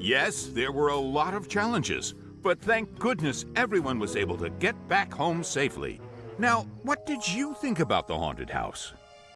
Yes, there were a lot of challenges, but thank goodness everyone was able to get back home safely. Now, what did you think about the haunted house?